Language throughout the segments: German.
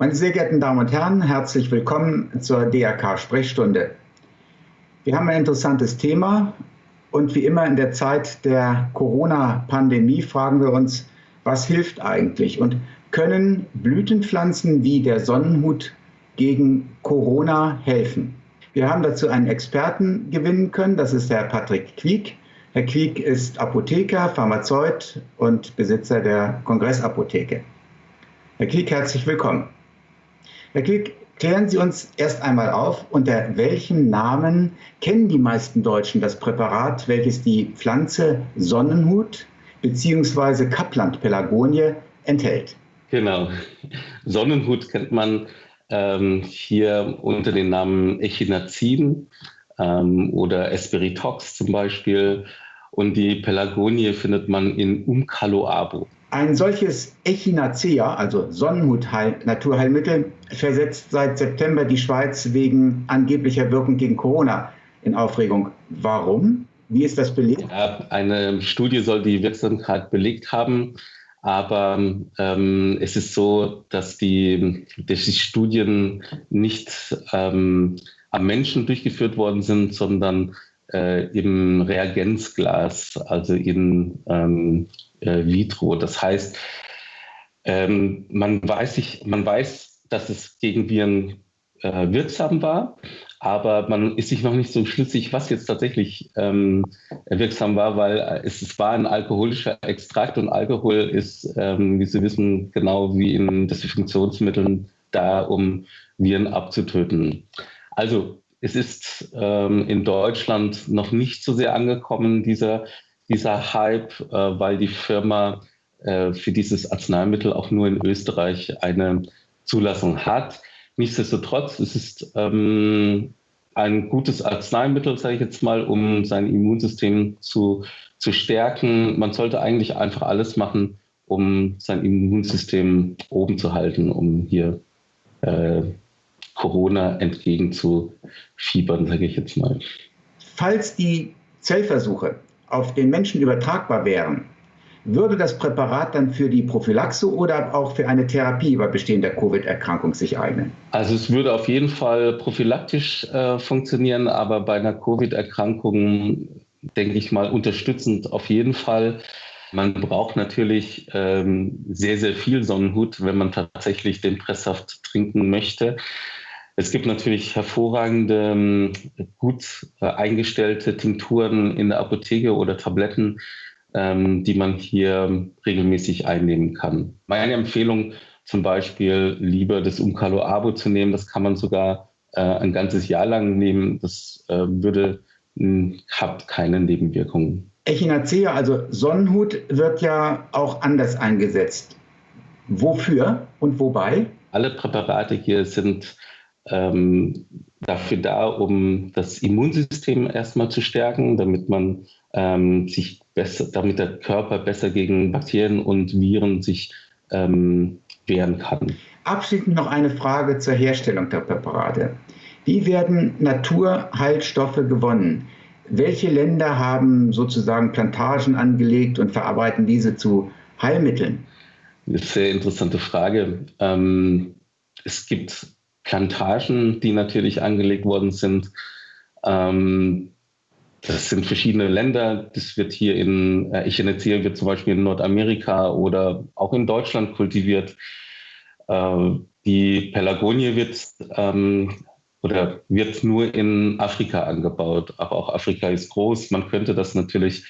Meine sehr geehrten Damen und Herren, herzlich willkommen zur DRK-Sprechstunde. Wir haben ein interessantes Thema und wie immer in der Zeit der Corona-Pandemie fragen wir uns, was hilft eigentlich und können Blütenpflanzen wie der Sonnenhut gegen Corona helfen? Wir haben dazu einen Experten gewinnen können, das ist Herr Patrick Quiek. Herr Quiek ist Apotheker, Pharmazeut und Besitzer der Kongressapotheke. Herr Quiek, herzlich willkommen. Herr Quick, klären Sie uns erst einmal auf, unter welchem Namen kennen die meisten Deutschen das Präparat, welches die Pflanze Sonnenhut bzw. Kapland-Pelagonie enthält? Genau. Sonnenhut kennt man ähm, hier unter dem Namen Echinazin ähm, oder Esperitox zum Beispiel. Und die Pelagonie findet man in Umcaloabo. Ein solches Echinacea, also Sonnenhut-Naturheilmittel, versetzt seit September die Schweiz wegen angeblicher Wirkung gegen Corona in Aufregung. Warum? Wie ist das belegt? Eine Studie soll die Wirksamkeit belegt haben, aber ähm, es ist so, dass die, dass die Studien nicht ähm, am Menschen durchgeführt worden sind, sondern äh, im Reagenzglas, also in ähm, äh, vitro. Das heißt, ähm, man, weiß sich, man weiß, dass es gegen Viren äh, wirksam war, aber man ist sich noch nicht so schlüssig, was jetzt tatsächlich ähm, wirksam war, weil es, es, war ein alkoholischer Extrakt und Alkohol ist, ähm, wie Sie wissen, genau wie in Desinfektionsmitteln da, um Viren abzutöten. Also es ist ähm, in Deutschland noch nicht so sehr angekommen, dieser dieser Hype, äh, weil die Firma äh, für dieses Arzneimittel auch nur in Österreich eine Zulassung hat. Nichtsdestotrotz es ist ähm, ein gutes Arzneimittel, sage ich jetzt mal, um sein Immunsystem zu, zu stärken. Man sollte eigentlich einfach alles machen, um sein Immunsystem oben zu halten, um hier äh, Corona entgegenzufiebern, sage ich jetzt mal. Falls die Zellversuche auf den Menschen übertragbar wären, würde das Präparat dann für die Prophylaxe oder auch für eine Therapie bei bestehender Covid-Erkrankung sich eignen? Also es würde auf jeden Fall prophylaktisch äh, funktionieren, aber bei einer Covid-Erkrankung denke ich mal unterstützend auf jeden Fall. Man braucht natürlich ähm, sehr, sehr viel Sonnenhut, wenn man tatsächlich den Presssaft trinken möchte. Es gibt natürlich hervorragende, ähm, gut äh, eingestellte Tinkturen in der Apotheke oder Tabletten, ähm, die man hier regelmäßig einnehmen kann. Meine Empfehlung zum Beispiel lieber das Umcalo Abo zu nehmen. Das kann man sogar äh, ein ganzes Jahr lang nehmen. Das äh, würde, hat keine Nebenwirkungen. Echinacea, also Sonnenhut, wird ja auch anders eingesetzt. Wofür und wobei? Alle Präparate hier sind ähm, dafür da, um das Immunsystem erstmal zu stärken, damit man ähm, sich besser, damit der Körper besser gegen Bakterien und Viren sich ähm, wehren kann. Abschließend noch eine Frage zur Herstellung der Präparate. Wie werden Naturheilstoffe gewonnen? Welche Länder haben sozusagen Plantagen angelegt und verarbeiten diese zu Heilmitteln? Eine sehr interessante Frage. Ähm, es gibt Plantagen, die natürlich angelegt worden sind. Ähm, das sind verschiedene Länder. Das wird hier in, äh, ich erzähle, wird zum Beispiel in Nordamerika oder auch in Deutschland kultiviert. Äh, die Pelagonie wird ähm, oder wird nur in Afrika angebaut. Aber auch Afrika ist groß. Man könnte das natürlich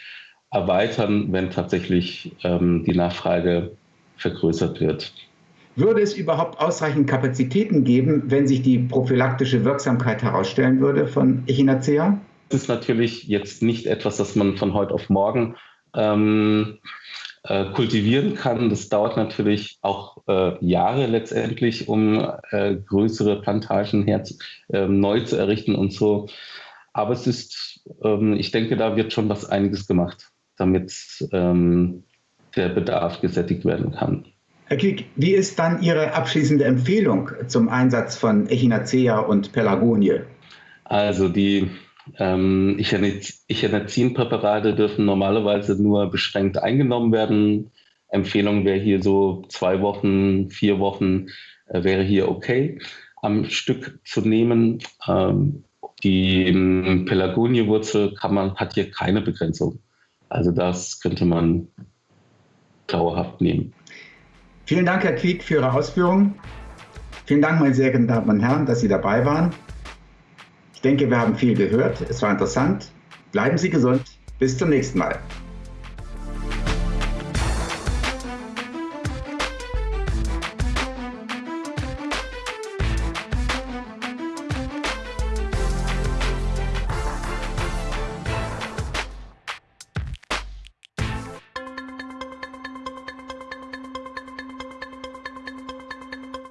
erweitern, wenn tatsächlich ähm, die Nachfrage vergrößert wird. Würde es überhaupt ausreichend Kapazitäten geben, wenn sich die prophylaktische Wirksamkeit herausstellen würde von Echinacea? Das ist natürlich jetzt nicht etwas, das man von heute auf morgen ähm, äh, kultivieren kann. Das dauert natürlich auch äh, Jahre letztendlich, um äh, größere Plantagen her, ähm, neu zu errichten und so. Aber es ist, ähm, ich denke, da wird schon was einiges gemacht, damit ähm, der Bedarf gesättigt werden kann. Herr Kiek, wie ist dann Ihre abschließende Empfehlung zum Einsatz von Echinacea und Pelagonie? Also die ähm, Echinacin-Präparate dürfen normalerweise nur beschränkt eingenommen werden. Empfehlung wäre hier so zwei Wochen, vier Wochen äh, wäre hier okay am Stück zu nehmen. Ähm, die ähm, Pelagoniewurzel hat hier keine Begrenzung. Also das könnte man dauerhaft nehmen. Vielen Dank, Herr Quiek, für Ihre Ausführungen. Vielen Dank, meine sehr geehrten Damen und Herren, dass Sie dabei waren. Ich denke, wir haben viel gehört. Es war interessant. Bleiben Sie gesund. Bis zum nächsten Mal.